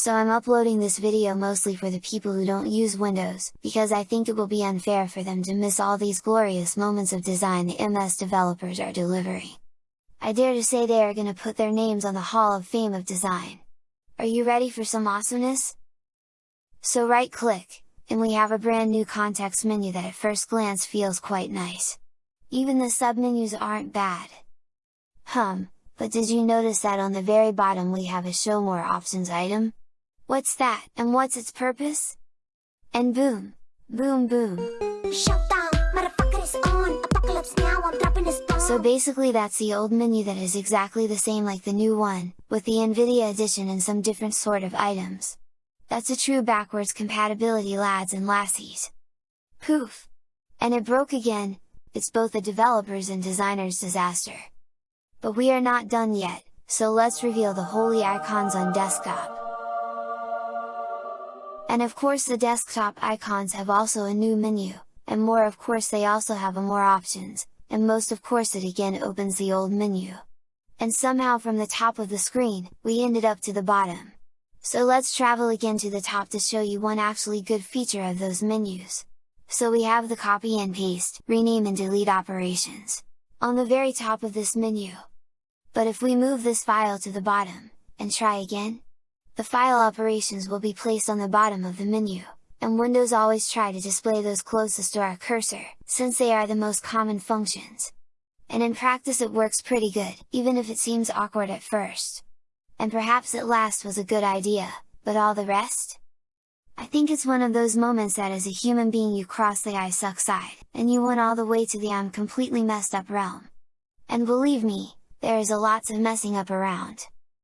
so I'm uploading this video mostly for the people who don't use Windows, because I think it will be unfair for them to miss all these glorious moments of design the MS developers are delivering. I dare to say they are gonna put their names on the Hall of Fame of Design. Are you ready for some awesomeness? So right click, and we have a brand new context menu that at first glance feels quite nice. Even the submenus aren't bad. Hum, but did you notice that on the very bottom we have a show more options item? What's that, and what's its purpose? And boom! Boom boom! So basically that's the old menu that is exactly the same like the new one, with the Nvidia edition and some different sort of items. That's a true backwards compatibility lads and lassies! Poof! And it broke again, it's both a developer's and designer's disaster. But we are not done yet, so let's reveal the holy icons on desktop. And of course the desktop icons have also a new menu, and more of course they also have a more options, and most of course it again opens the old menu. And somehow from the top of the screen, we ended up to the bottom. So let's travel again to the top to show you one actually good feature of those menus. So we have the copy and paste, rename and delete operations. On the very top of this menu, but if we move this file to the bottom, and try again, the file operations will be placed on the bottom of the menu, and Windows always try to display those closest to our cursor, since they are the most common functions. And in practice it works pretty good, even if it seems awkward at first. And perhaps at last was a good idea, but all the rest? I think it's one of those moments that as a human being you cross the I suck side, and you went all the way to the I'm completely messed up realm. And believe me, there is a lots of messing up around.